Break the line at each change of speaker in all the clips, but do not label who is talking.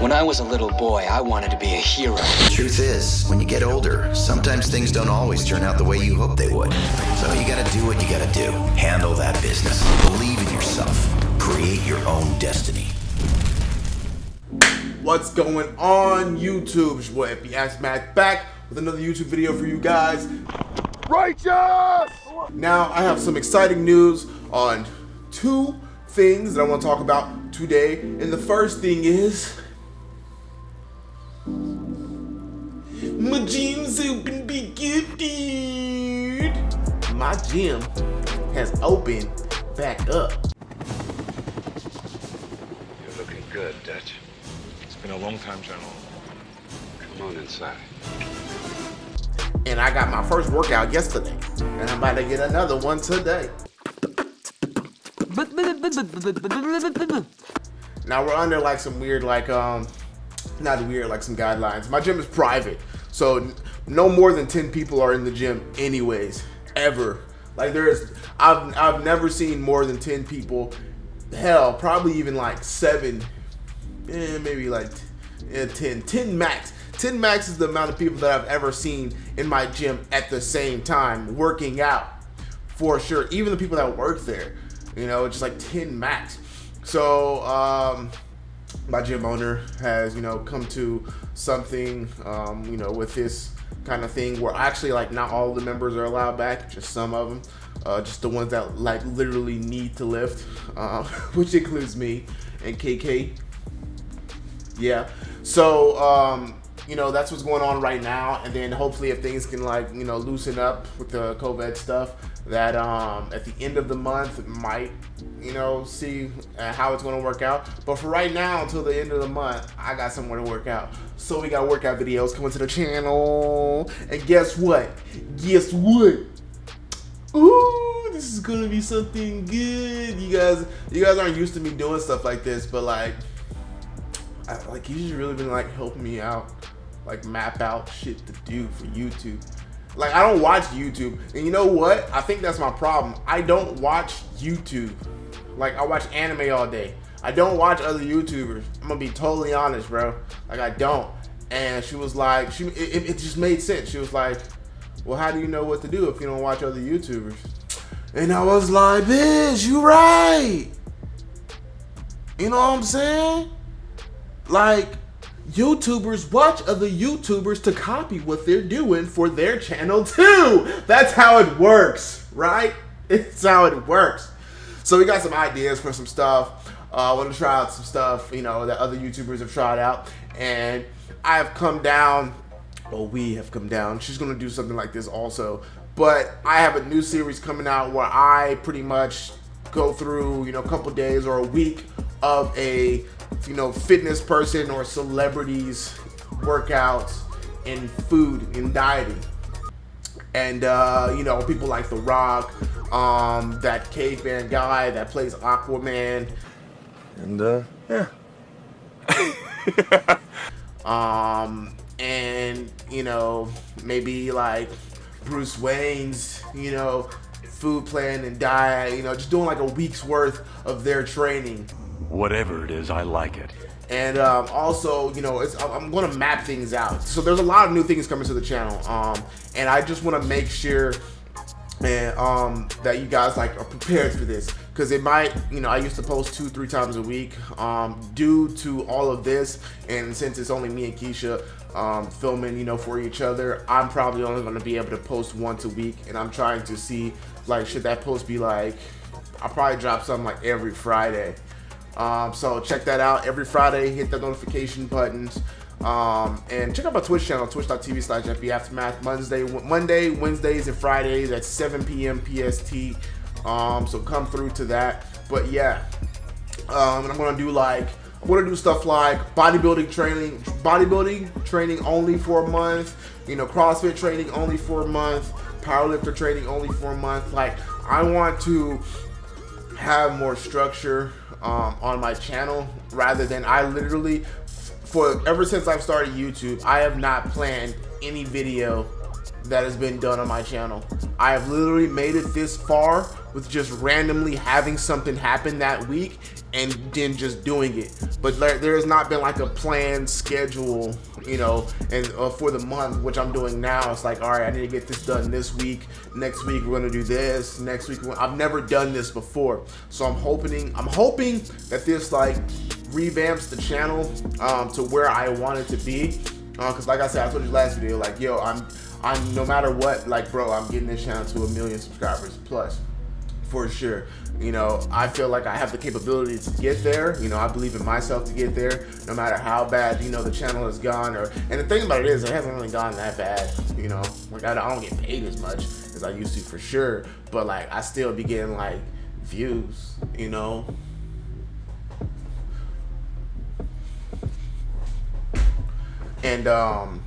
When I was a little boy, I wanted to be a hero.
The truth is, when you get older, sometimes things don't always turn out the way you hope they would. So you gotta do what you gotta do. Handle that business. Believe in yourself. Create your own destiny.
What's going on YouTube? It's your boy FPS Mac back with another YouTube video for you guys. Righteous! Now I have some exciting news on two things that I want to talk about today. And the first thing is my gym's open be gifted. My gym has opened back up.
You're looking good, Dutch. It's been a long time, General. Come on inside.
And I got my first workout yesterday. And I'm about to get another one today. Now we're under like some weird like um not weird like some guidelines. My gym is private. So no more than 10 people are in the gym anyways ever. Like there's I've I've never seen more than 10 people. Hell, probably even like 7 eh, maybe like eh, 10 10 max. 10 max is the amount of people that I've ever seen in my gym at the same time working out for sure. Even the people that work there, you know, it's just like 10 max. So, um, my gym owner has, you know, come to something, um, you know, with this kind of thing where actually like not all the members are allowed back, just some of them, uh, just the ones that like literally need to lift, uh, which includes me and KK. Yeah. So, um, you know, that's what's going on right now. And then hopefully if things can like, you know, loosen up with the COVID stuff, that um, at the end of the month might, you know, see uh, how it's going to work out. But for right now, until the end of the month, I got somewhere to work out. So we got workout videos coming to the channel. And guess what? Guess what? Ooh, this is gonna be something good. You guys, you guys aren't used to me doing stuff like this, but like, I, like you just really been like helping me out, like map out shit to do for YouTube. Like I don't watch YouTube, and you know what? I think that's my problem. I don't watch YouTube. Like I watch anime all day. I don't watch other YouTubers. I'm gonna be totally honest, bro. Like I don't. And she was like, she it, it just made sense. She was like, well, how do you know what to do if you don't watch other YouTubers? And I was like, bitch, you right. You know what I'm saying? Like, YouTubers watch other YouTubers to copy what they're doing for their channel too. That's how it works, right? It's how it works. So we got some ideas for some stuff. Uh, I want to try out some stuff, you know, that other YouTubers have tried out. And I have come down, or we have come down. She's going to do something like this also. But I have a new series coming out where I pretty much go through, you know, a couple days or a week of a you know, fitness person or celebrities workouts and food and dieting. And, uh, you know, people like The Rock, um, that caveman guy that plays Aquaman.
And, uh, yeah.
um, and, you know, maybe like Bruce Wayne's, you know, food plan and diet, you know, just doing like a week's worth of their training.
Whatever it is, I like it.
And um, also, you know, I'm going to map things out. So there's a lot of new things coming to the channel. Um, and I just want to make sure and um, that you guys like are prepared for this because it might you know I used to post two three times a week um, due to all of this and since it's only me and Keisha um, filming you know for each other I'm probably only going to be able to post once a week and I'm trying to see like should that post be like I'll probably drop something like every Friday um, so check that out every Friday. Hit the notification buttons. Um, and check out my Twitch channel, twitch.tv slash FB Aftermath. Monday, Monday, Wednesdays, and Fridays at 7 p.m. PST. Um, so come through to that. But yeah, um, and I'm gonna do like I'm gonna do stuff like bodybuilding training, bodybuilding training only for a month. You know, CrossFit training only for a month. Powerlifter training only for a month. Like I want to have more structure um, on my channel rather than I literally for ever since I've started YouTube I have not planned any video that has been done on my channel. I have literally made it this far with just randomly having something happen that week and then just doing it. But there, there has not been like a planned schedule, you know, and uh, for the month, which I'm doing now, it's like, all right, I need to get this done this week. Next week we're gonna do this. Next week I've never done this before, so I'm hoping I'm hoping that this like revamps the channel um, to where I want it to be. Because uh, like I said, I told you last video, like yo, I'm I'm no matter what, like bro, I'm getting this channel to a million subscribers plus for sure. You know, I feel like I have the capability to get there. You know, I believe in myself to get there, no matter how bad, you know, the channel has gone. Or And the thing about it is, it hasn't really gone that bad, you know. Like, I don't get paid as much as I used to for sure. But, like, I still be getting, like, views, you know. And, um,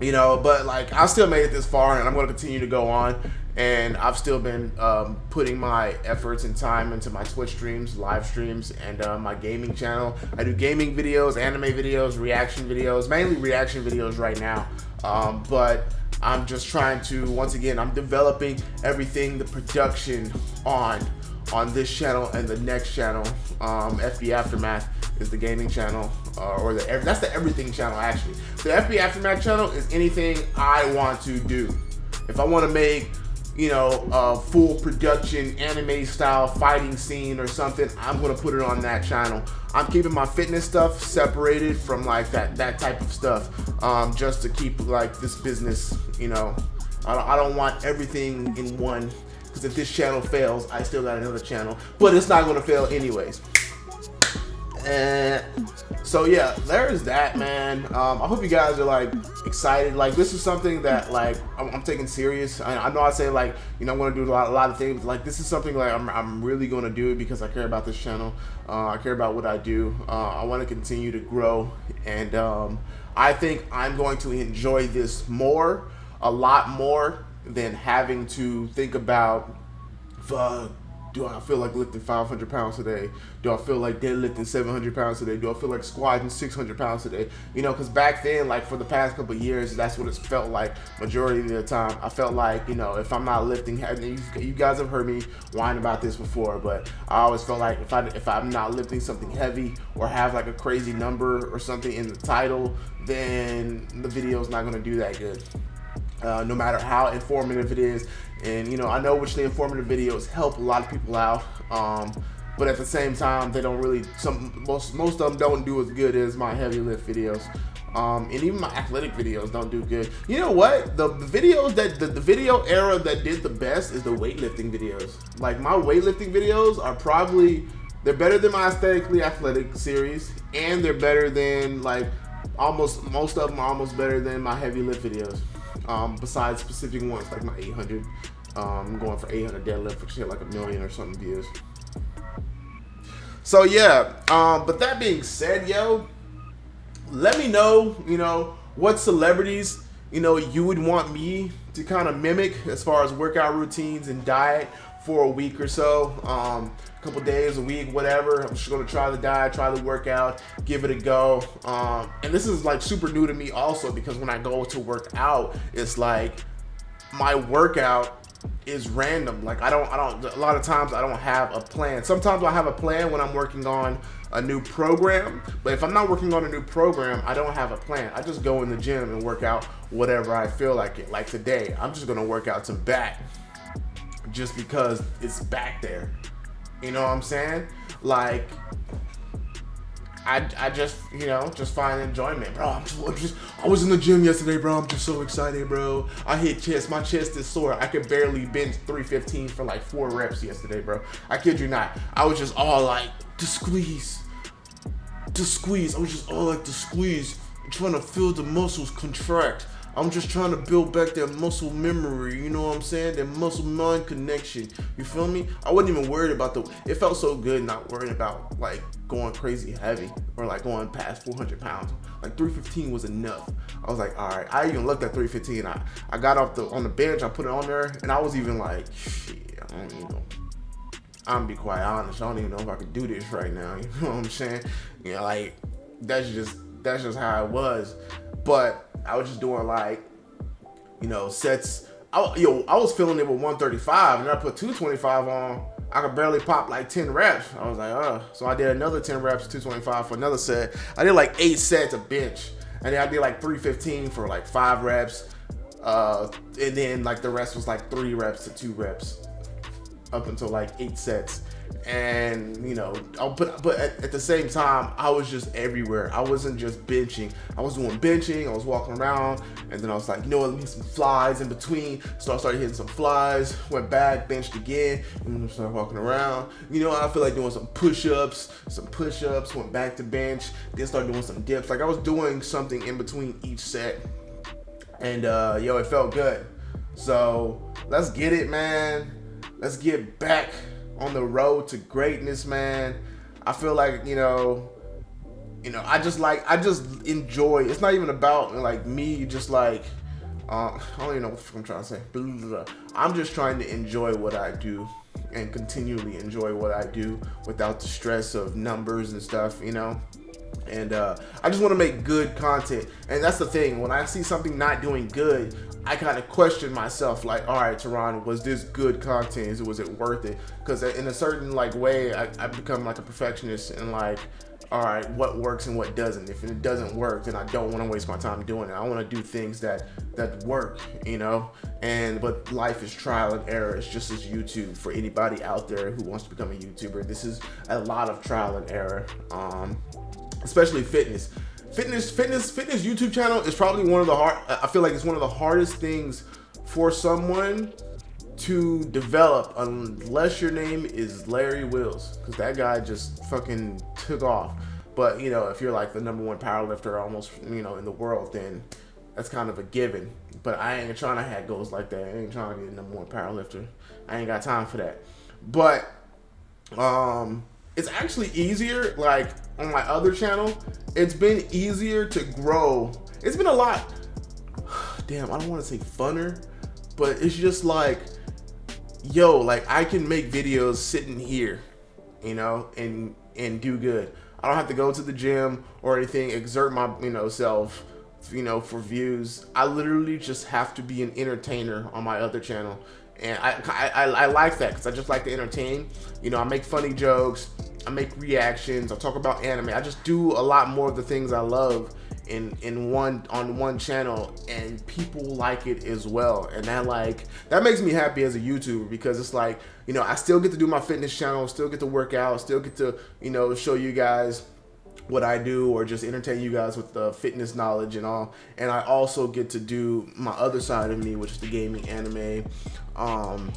you know, but, like, I still made it this far, and I'm going to continue to go on and I've still been um, putting my efforts and time into my Twitch streams, live streams, and uh, my gaming channel. I do gaming videos, anime videos, reaction videos, mainly reaction videos right now. Um, but I'm just trying to, once again, I'm developing everything, the production on on this channel and the next channel. Um, FB Aftermath is the gaming channel, uh, or the that's the everything channel actually. The FB Aftermath channel is anything I want to do. If I want to make you know, a full production anime style fighting scene or something, I'm gonna put it on that channel. I'm keeping my fitness stuff separated from like that that type of stuff, um, just to keep like this business, you know. I don't, I don't want everything in one, because if this channel fails, I still got another channel, but it's not gonna fail anyways. So yeah, there's that, man. Um, I hope you guys are like excited. Like this is something that like I'm, I'm taking serious. I, I, know I say like you know I'm gonna do a lot, a lot of things. Like this is something like I'm, I'm really gonna do because I care about this channel. Uh, I care about what I do. Uh, I want to continue to grow, and um, I think I'm going to enjoy this more, a lot more than having to think about the do I feel like lifting 500 pounds today? Do I feel like deadlifting 700 pounds today? Do I feel like squatting 600 pounds today? You know, because back then, like for the past couple years, that's what it's felt like majority of the time. I felt like, you know, if I'm not lifting, heavy, you guys have heard me whine about this before, but I always felt like if, I, if I'm not lifting something heavy or have like a crazy number or something in the title, then the video is not going to do that good. Uh, no matter how informative it is. And you know, I know which the informative videos help a lot of people out. Um, but at the same time, they don't really. Some most most of them don't do as good as my heavy lift videos. Um, and even my athletic videos don't do good. You know what? The, the videos that the, the video era that did the best is the weightlifting videos. Like my weightlifting videos are probably they're better than my aesthetically athletic series, and they're better than like almost most of them are almost better than my heavy lift videos um, besides specific ones like my 800. Um, going for 800 deadlift, which hit like a million or something views. So yeah, um, but that being said, yo, let me know, you know, what celebrities, you know, you would want me to kind of mimic as far as workout routines and diet for a week or so. Um, a couple days, a week, whatever. I'm just gonna try the diet, try the workout, give it a go. Um, and this is like super new to me also because when I go to work out, it's like my workout is random. Like I don't, I don't. A lot of times I don't have a plan. Sometimes I have a plan when I'm working on a new program. But if I'm not working on a new program, I don't have a plan. I just go in the gym and work out whatever I feel like it. Like today, I'm just gonna work out some back just because it's back there. You know what I'm saying? Like, I, I just, you know, just find enjoyment, bro. I'm just, I'm just, I was in the gym yesterday, bro. I'm just so excited, bro. I hit chest. My chest is sore. I could barely bench 315 for like four reps yesterday, bro. I kid you not. I was just all like, to squeeze, to squeeze. I was just all like, to squeeze, trying to feel the muscles contract. I'm just trying to build back that muscle memory, you know what I'm saying? That muscle mind connection. You feel me? I wasn't even worried about the it felt so good not worrying about like going crazy heavy or like going past 400 pounds. Like 315 was enough. I was like, all right. I even looked at 315. I, I got off the on the bench, I put it on there, and I was even like, shit, I don't even know. I'm be quite honest. I don't even know if I could do this right now. You know what I'm saying? You know, like that's just that's just how it was. But I was just doing like, you know, sets I, yo, I was feeling it with 135, and I put 225 on. I could barely pop like 10 reps. I was like, oh. So I did another 10 reps, 225 for another set. I did like eight sets of bench, and then I did like 315 for like five reps. Uh, and then like the rest was like three reps to two reps, up until like eight sets and you know I'll but at, at, the same time I was just everywhere. I wasn't just benching. I was doing benching. I was walking around. And then I was like you know what? Let me some flies in between. So I started hitting some flies. Went back benched again. And then started walking around. You know I feel like doing some push-ups some push-ups. Went back to bench. Then started doing some dips. Like I was doing something in between each set. And uh yo it felt good. So let's get it man. Let's get back on the road to greatness, man. I feel like, you know, you know, I just like I just enjoy. It's not even about like me just like uh, I don't even know what I'm trying to say. I'm just trying to enjoy what I do and continually enjoy what I do without the stress of numbers and stuff, you know and uh, I just want to make good content. And that's the thing. When I see something not doing good, I kind of question myself, like, all right, Teron, was this good content? Was it worth it? Because in a certain like way, I, I become like a perfectionist and like, all right, what works and what doesn't. If it doesn't work, then I don't want to waste my time doing it. I want to do things that that work, you know. And but life is trial and error. It's just as YouTube for anybody out there who wants to become a YouTuber. This is a lot of trial and error. Um, especially fitness. Fitness, fitness, fitness YouTube channel is probably one of the hard. I feel like it's one of the hardest things for someone to develop unless your name is Larry Wheels because that guy just fucking took off. But you know, if you're like the number one powerlifter almost, you know, in the world, then that's kind of a given. But I ain't trying to have goals like that. I ain't trying to be the number one powerlifter. I ain't got time for that. But um it's actually easier like on my other channel. It's been easier to grow. It's been a lot. Damn i don't want to say funner but it's just like yo like i can make videos sitting here you know and and do good. I don't have to go to the gym or anything exert my you know self you know for views. I literally just have to be an entertainer on my other channel. And I, I, I like that because I just like to entertain. You know, I make funny jokes, I make reactions, I talk about anime. I just do a lot more of the things I love in in one on one channel, and people like it as well. And that like that makes me happy as a YouTuber because it's like you know I still get to do my fitness channel, still get to work out, still get to you know show you guys what I do or just entertain you guys with the fitness knowledge and all. And I also get to do my other side of me, which is the gaming anime, um,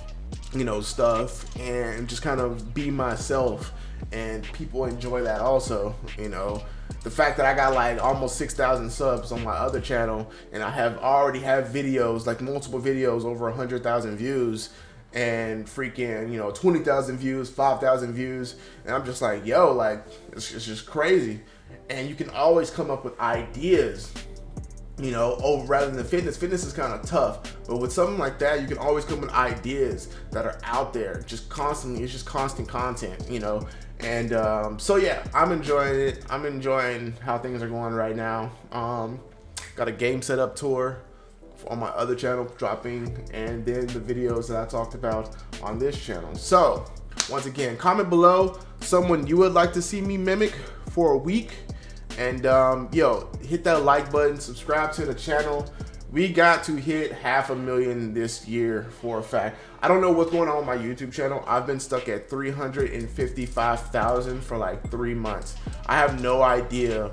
you know, stuff and just kind of be myself. And people enjoy that also, you know. The fact that I got like almost 6,000 subs on my other channel and I have already have videos, like multiple videos over a 100,000 views and freaking, you know, 20,000 views, 5,000 views. And I'm just like, yo, like, it's, it's, just crazy. And you can always come up with ideas, you know, over rather than fitness. Fitness is kind of tough. But with something like that, you can always come with ideas that are out there, just constantly. It's just constant content, you know. And um, so, yeah, I'm enjoying it. I'm enjoying how things are going right now. Um, got a game setup tour on my other channel dropping and then the videos that I talked about on this channel. So once again, comment below someone you would like to see me mimic for a week. And um, yo, hit that like button, subscribe to the channel. We got to hit half a million this year for a fact. I don't know what's going on with my YouTube channel. I've been stuck at 355,000 for like three months. I have no idea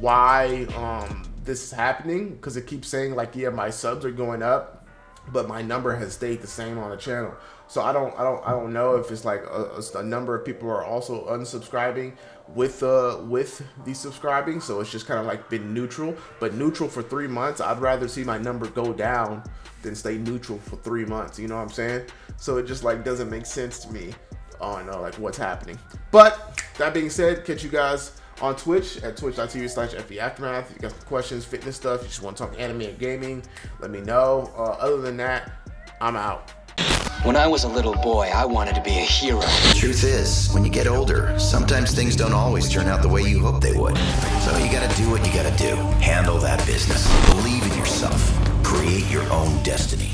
why um, this is happening because it keeps saying like, yeah, my subs are going up, but my number has stayed the same on the channel. So I don't, I don't, I don't know if it's like a, a number of people are also unsubscribing with uh with the subscribing. So it's just kind of like been neutral, but neutral for three months. I'd rather see my number go down than stay neutral for three months. You know what I'm saying? So it just like doesn't make sense to me on uh, like what's happening. But that being said, catch you guys on Twitch at twitch.tv slash FB Aftermath. If you got questions, fitness stuff, you just want to talk anime and gaming, let me know. Uh, other than that, I'm out.
When I was a little boy, I wanted to be a hero.
The truth is, when you get older, sometimes things don't always turn out the way you hope they would. So you gotta do what you gotta do. Handle that business. Believe in yourself. Create your own destiny.